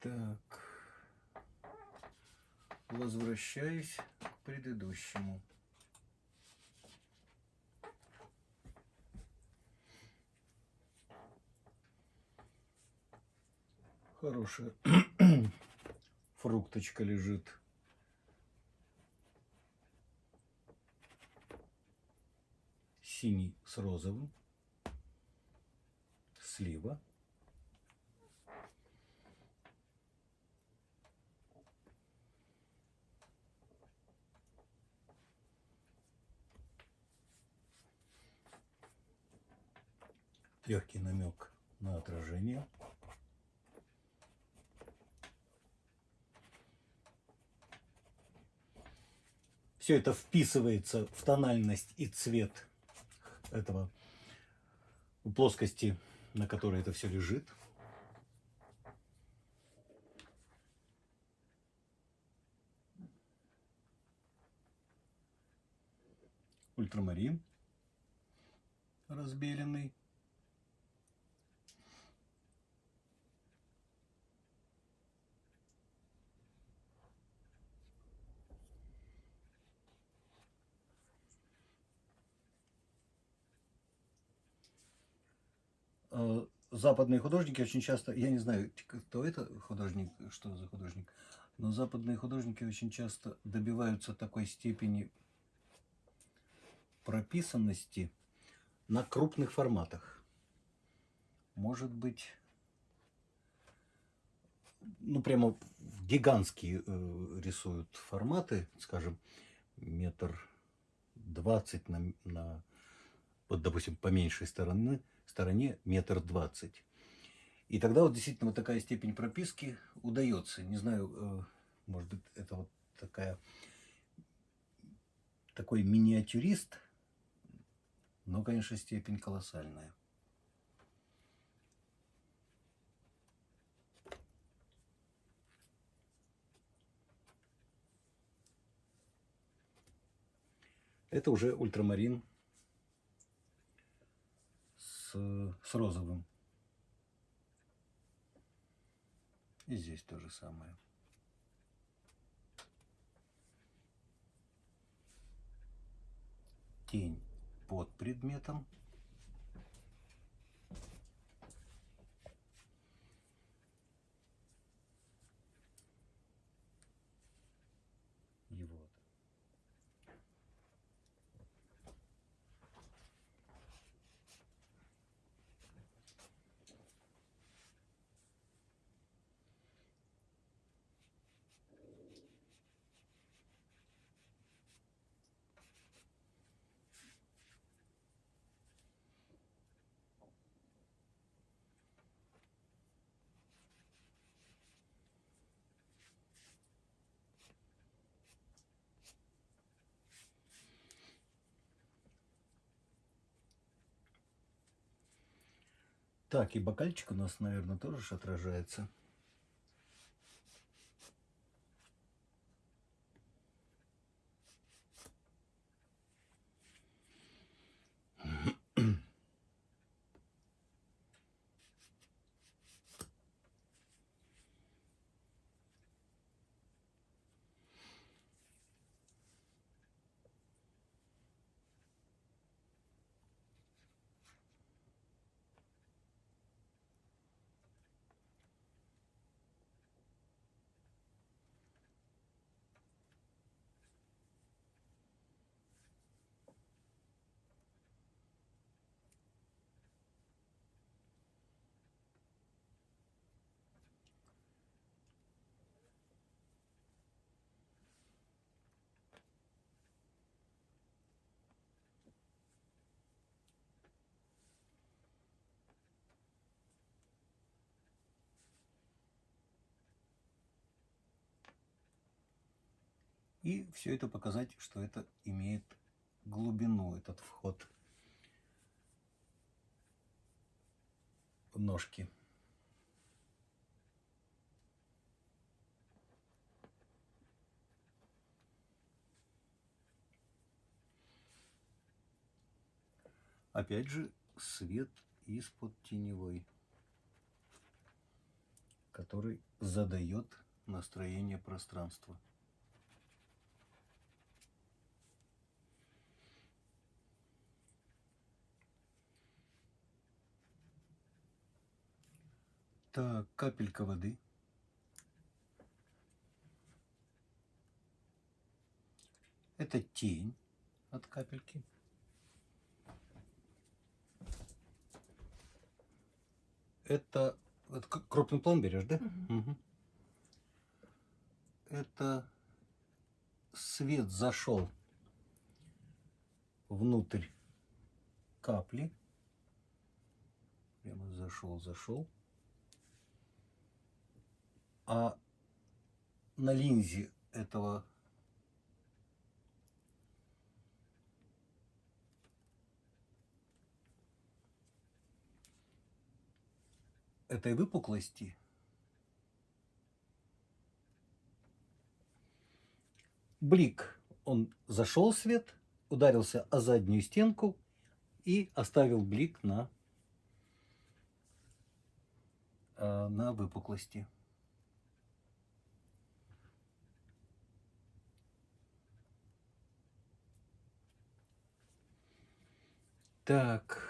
Так. Возвращаюсь к предыдущему. Хорошая фрукточка лежит. Синий с розовым. Слива. Легкий намек на отражение. Все это вписывается в тональность и цвет этого плоскости, на которой это все лежит. Ультрамарин разбеленный. Западные художники очень часто, я не знаю, кто это художник, что за художник, но западные художники очень часто добиваются такой степени прописанности на крупных форматах. Может быть, ну прямо гигантские э, рисуют форматы, скажем, метр двадцать на, на, вот, допустим, по меньшей стороны, стороне метр двадцать. И тогда вот действительно вот такая степень прописки удается. Не знаю, э, может быть, это вот такая, такой миниатюрист, но, конечно, степень колоссальная. Это уже ультрамарин с, розовым. И здесь то же самое. Тень под предметом. И вот. Так, и бокальчик у нас, наверное, тоже отражается. И все это показать, что это имеет глубину, этот вход ножки. Опять же, свет из-под теневой который задает настроение пространства. Так, капелька воды. Это тень от капельки. Это, это к- крупный план берешь, да? Мгм. Мгм. Это свет зашел внутрь капли. Прямо зашел, зашел. А на линзе этого этой выпуклости блик, он зашел свет, ударился о заднюю стенку и оставил блик на, э, на выпуклости. Так.